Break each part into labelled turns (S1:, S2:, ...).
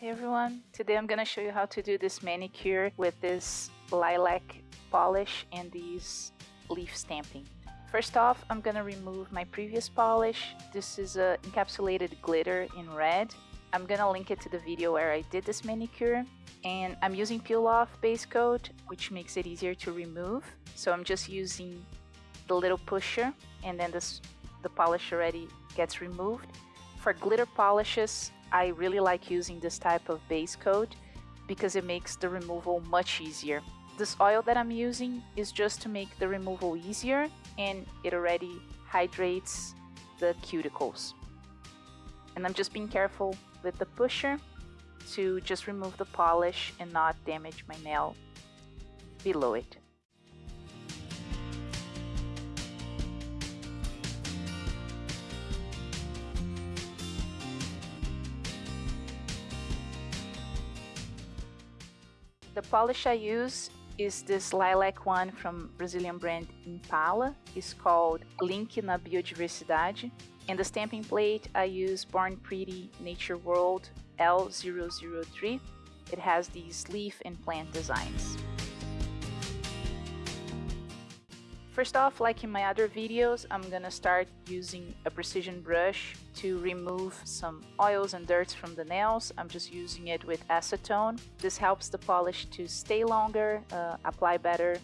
S1: Hey everyone, today I'm gonna show you how to do this manicure with this lilac polish and these leaf stamping. First off, I'm gonna remove my previous polish. This is a encapsulated glitter in red. I'm gonna link it to the video where I did this manicure and I'm using peel off base coat which makes it easier to remove. So I'm just using the little pusher and then this, the polish already gets removed. For glitter polishes, I really like using this type of base coat because it makes the removal much easier. This oil that I'm using is just to make the removal easier and it already hydrates the cuticles. And I'm just being careful with the pusher to just remove the polish and not damage my nail below it. The polish I use is this lilac one from Brazilian brand Impala. It's called Link na Biodiversidade. And the stamping plate I use Born Pretty Nature World L003. It has these leaf and plant designs. First off, like in my other videos, I'm gonna start using a precision brush to remove some oils and dirts from the nails. I'm just using it with acetone. This helps the polish to stay longer, uh, apply better.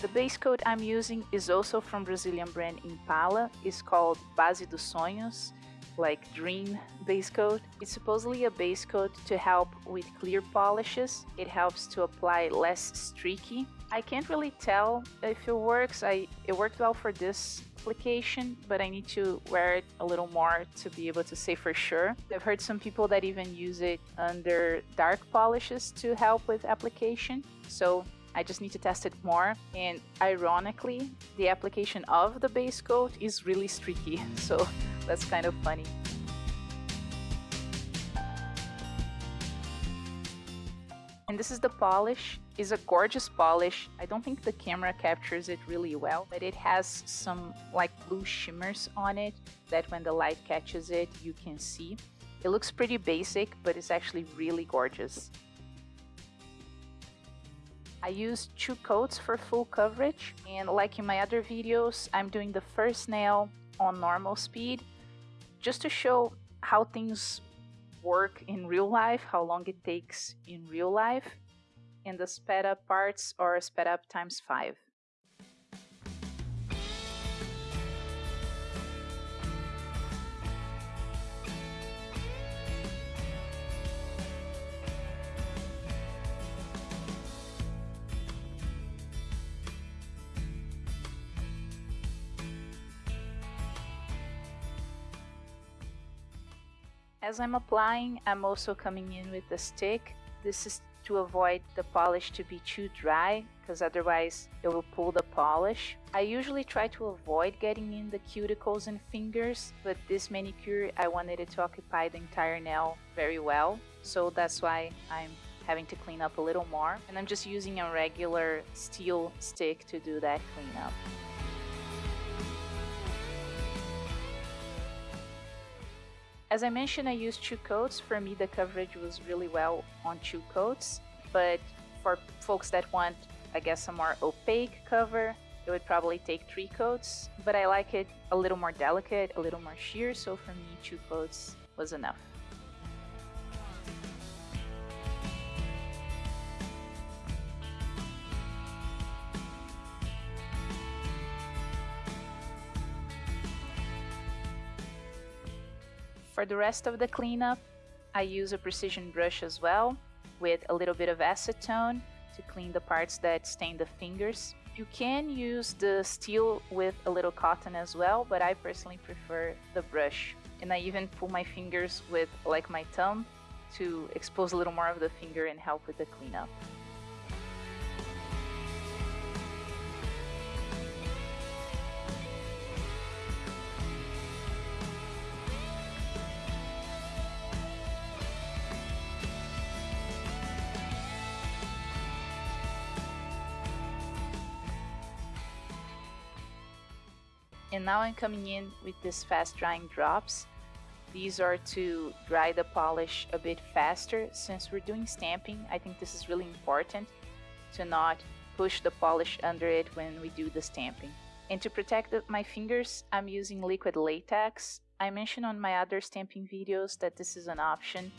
S1: The base coat I'm using is also from Brazilian brand Impala. It's called Base dos Sonhos like Dream base coat. It's supposedly a base coat to help with clear polishes. It helps to apply less streaky. I can't really tell if it works. I It worked well for this application, but I need to wear it a little more to be able to say for sure. I've heard some people that even use it under dark polishes to help with application. So I just need to test it more. And ironically, the application of the base coat is really streaky. So that's kind of funny. And this is the polish. It's a gorgeous polish. I don't think the camera captures it really well, but it has some like blue shimmers on it that when the light catches it, you can see. It looks pretty basic, but it's actually really gorgeous. I use two coats for full coverage and like in my other videos, I'm doing the first nail on normal speed just to show how things work in real life, how long it takes in real life, and the sped up parts are sped up times 5. As I'm applying, I'm also coming in with a stick. This is to avoid the polish to be too dry because otherwise it will pull the polish. I usually try to avoid getting in the cuticles and fingers, but this manicure I wanted it to occupy the entire nail very well, so that's why I'm having to clean up a little more. And I'm just using a regular steel stick to do that cleanup. As I mentioned, I used two coats. For me, the coverage was really well on two coats, but for folks that want, I guess, a more opaque cover, it would probably take three coats, but I like it a little more delicate, a little more sheer, so for me, two coats was enough. For the rest of the cleanup, I use a precision brush as well with a little bit of acetone to clean the parts that stain the fingers. You can use the steel with a little cotton as well, but I personally prefer the brush. And I even pull my fingers with like my thumb to expose a little more of the finger and help with the cleanup. Now I'm coming in with these fast drying drops. These are to dry the polish a bit faster. Since we're doing stamping, I think this is really important to not push the polish under it when we do the stamping. And to protect the, my fingers, I'm using liquid latex. I mentioned on my other stamping videos that this is an option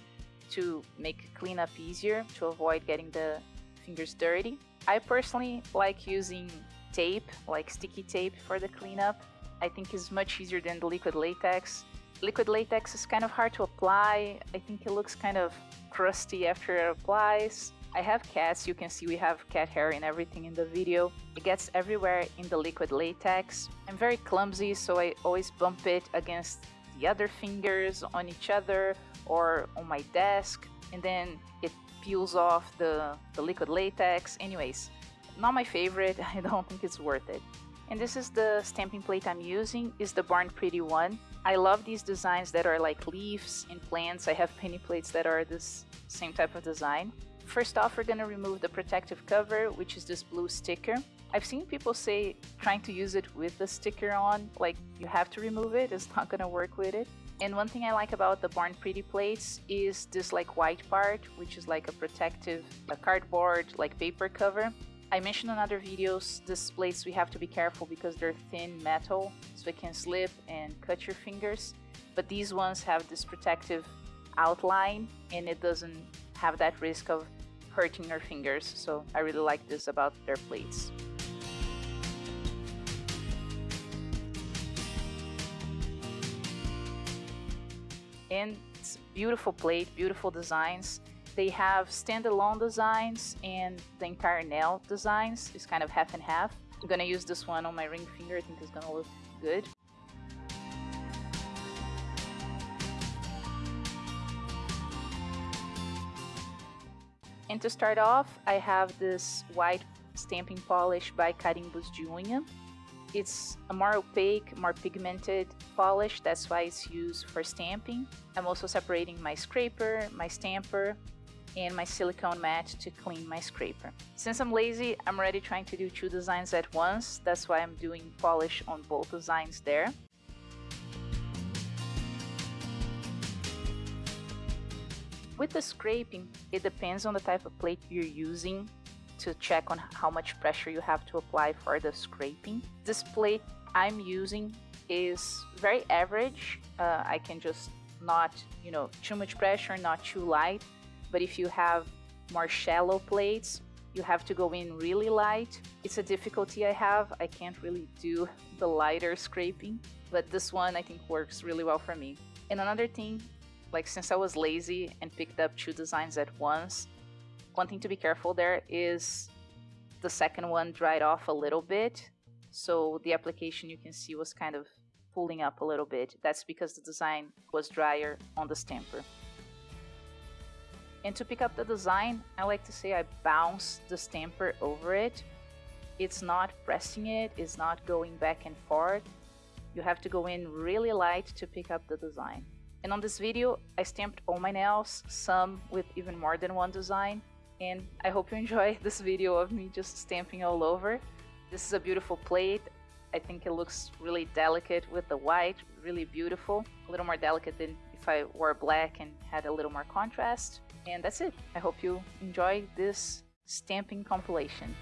S1: to make cleanup easier to avoid getting the fingers dirty. I personally like using tape, like sticky tape for the cleanup. I think is much easier than the liquid latex. Liquid latex is kind of hard to apply. I think it looks kind of crusty after it applies. I have cats, you can see we have cat hair and everything in the video. It gets everywhere in the liquid latex. I'm very clumsy, so I always bump it against the other fingers on each other or on my desk, and then it peels off the, the liquid latex. Anyways, not my favorite, I don't think it's worth it. And this is the stamping plate I'm using, is the Born Pretty one. I love these designs that are like leaves and plants. I have penny plates that are this same type of design. First off, we're gonna remove the protective cover, which is this blue sticker. I've seen people say trying to use it with the sticker on, like you have to remove it, it's not gonna work with it. And one thing I like about the Born Pretty plates is this like white part, which is like a protective a cardboard like paper cover. I mentioned in other videos, these plates we have to be careful because they're thin metal, so it can slip and cut your fingers. But these ones have this protective outline and it doesn't have that risk of hurting your fingers, so I really like this about their plates. And it's beautiful plate, beautiful designs. They have standalone designs and the entire nail designs is kind of half and half. I'm gonna use this one on my ring finger, I think it's gonna look good. And to start off, I have this white stamping polish by Carimbos de Unha. It's a more opaque, more pigmented polish, that's why it's used for stamping. I'm also separating my scraper, my stamper, and my silicone mat to clean my scraper. Since I'm lazy, I'm already trying to do two designs at once, that's why I'm doing polish on both designs there. With the scraping, it depends on the type of plate you're using to check on how much pressure you have to apply for the scraping. This plate I'm using is very average. Uh, I can just not, you know, too much pressure, not too light. But if you have more shallow plates, you have to go in really light. It's a difficulty I have. I can't really do the lighter scraping, but this one I think works really well for me. And another thing like since I was lazy and picked up two designs at once, one thing to be careful there is the second one dried off a little bit. So the application you can see was kind of pulling up a little bit. That's because the design was drier on the stamper. And to pick up the design, I like to say I bounce the stamper over it. It's not pressing it, it's not going back and forth. You have to go in really light to pick up the design. And on this video, I stamped all my nails, some with even more than one design. And I hope you enjoy this video of me just stamping all over. This is a beautiful plate. I think it looks really delicate with the white, really beautiful. A little more delicate than if I wore black and had a little more contrast. And that's it. I hope you enjoy this stamping compilation.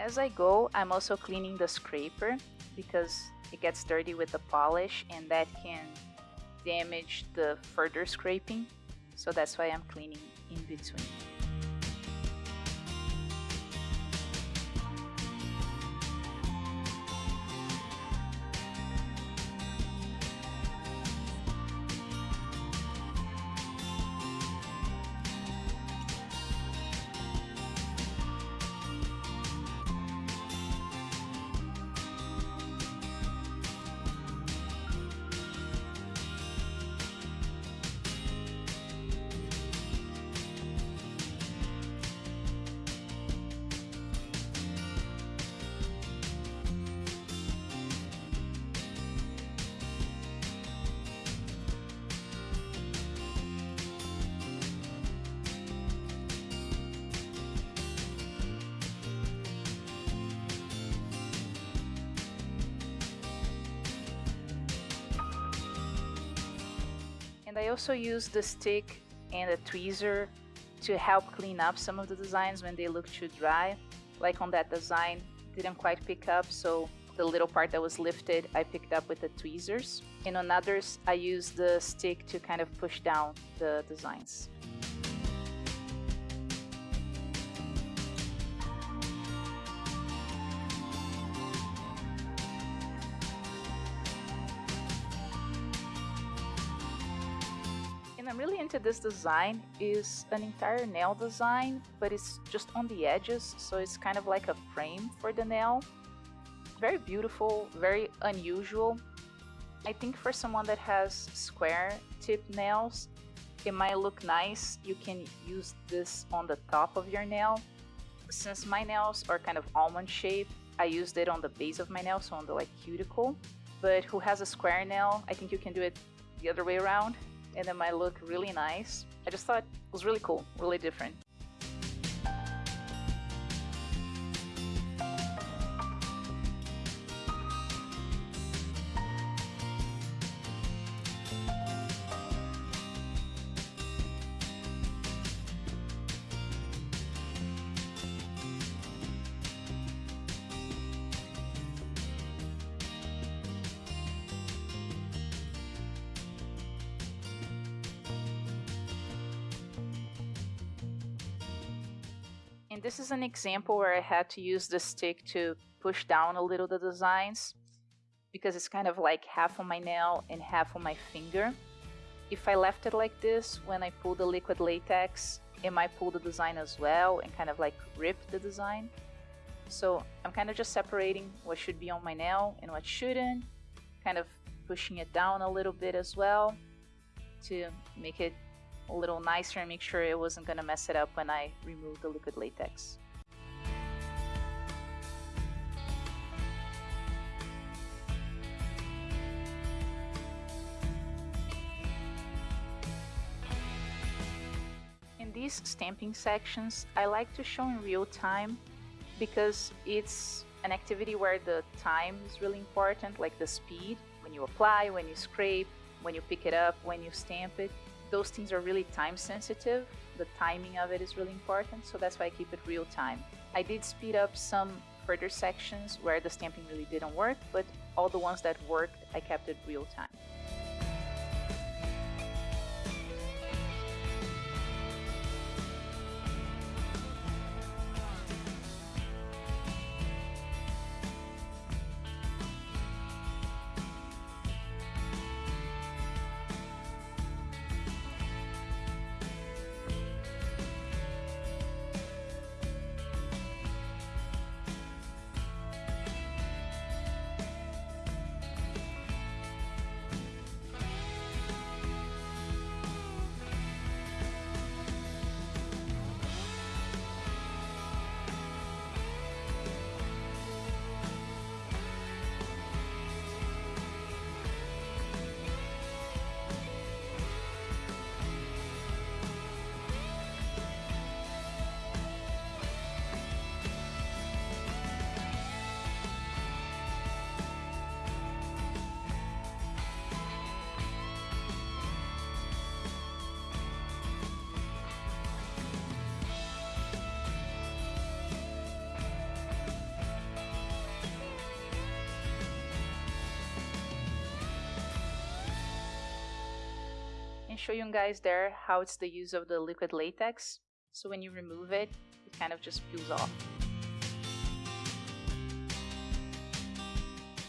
S1: As I go, I'm also cleaning the scraper because it gets dirty with the polish and that can damage the further scraping. So that's why I'm cleaning in between. I also use the stick and a tweezer to help clean up some of the designs when they look too dry. Like on that design, didn't quite pick up, so the little part that was lifted, I picked up with the tweezers. And on others, I use the stick to kind of push down the designs. Into this design is an entire nail design, but it's just on the edges, so it's kind of like a frame for the nail. Very beautiful, very unusual. I think for someone that has square tip nails, it might look nice. You can use this on the top of your nail. Since my nails are kind of almond shaped, I used it on the base of my nail, so on the like cuticle. But who has a square nail, I think you can do it the other way around and it might look really nice. I just thought it was really cool, really different. And this is an example where I had to use the stick to push down a little the designs because it's kind of like half on my nail and half on my finger. If I left it like this, when I pull the liquid latex, it might pull the design as well and kind of like rip the design. So I'm kind of just separating what should be on my nail and what shouldn't, kind of pushing it down a little bit as well to make it a little nicer and make sure it wasn't going to mess it up when I remove the liquid latex. In these stamping sections, I like to show in real time because it's an activity where the time is really important, like the speed, when you apply, when you scrape, when you pick it up, when you stamp it those things are really time sensitive. The timing of it is really important, so that's why I keep it real time. I did speed up some further sections where the stamping really didn't work, but all the ones that worked, I kept it real time. Show you guys there how it's the use of the liquid latex. So when you remove it, it kind of just peels off.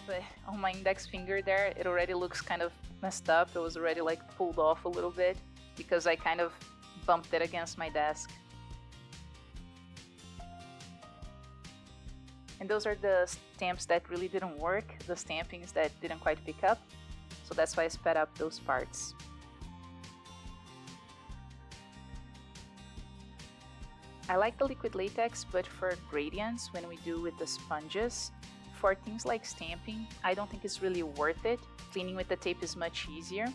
S1: But on my index finger there, it already looks kind of messed up. It was already like pulled off a little bit because I kind of bumped it against my desk. And those are the stamps that really didn't work, the stampings that didn't quite pick up. So that's why I sped up those parts. I like the liquid latex, but for gradients, when we do with the sponges, for things like stamping, I don't think it's really worth it. Cleaning with the tape is much easier.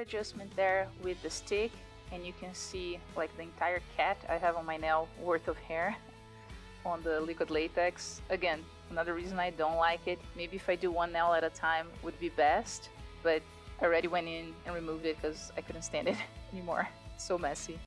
S1: Adjustment there with the stick and you can see like the entire cat I have on my nail worth of hair on the liquid latex. Again, another reason I don't like it. Maybe if I do one nail at a time would be best, but I already went in and removed it because I couldn't stand it anymore. so messy.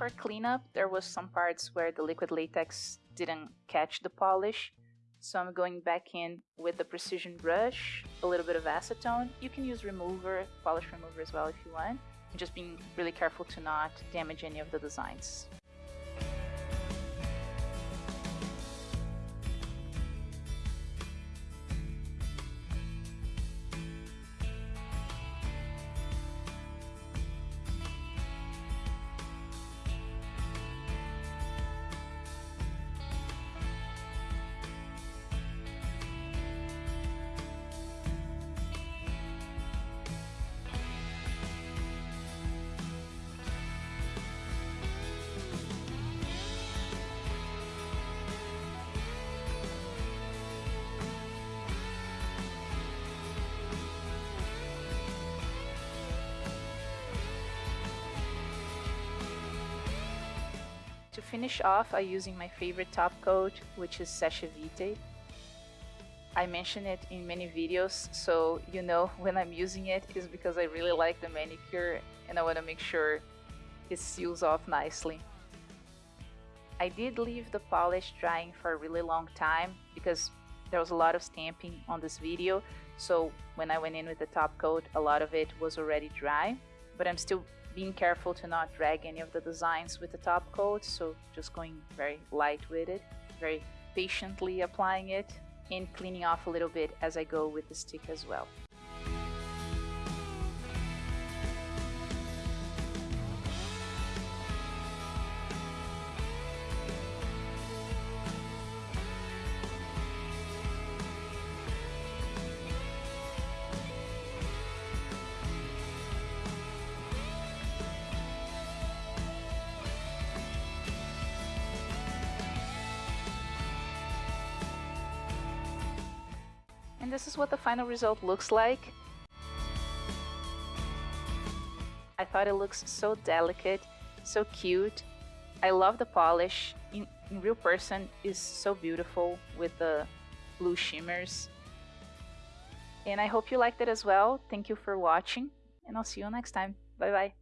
S1: For cleanup, there was some parts where the liquid latex didn't catch the polish. So I'm going back in with the precision brush, a little bit of acetone. You can use remover, polish remover as well if you want. Just being really careful to not damage any of the designs. To finish off, I'm using my favorite top coat, which is Seche Vite. I mention it in many videos, so you know when I'm using it is because I really like the manicure and I want to make sure it seals off nicely. I did leave the polish drying for a really long time because there was a lot of stamping on this video, so when I went in with the top coat, a lot of it was already dry, but I'm still being careful to not drag any of the designs with the top coat, so just going very light with it, very patiently applying it and cleaning off a little bit as I go with the stick as well. This is what the final result looks like. I thought it looks so delicate, so cute. I love the polish. In, in real person is so beautiful with the blue shimmers. And I hope you liked it as well. Thank you for watching and I'll see you next time. Bye bye.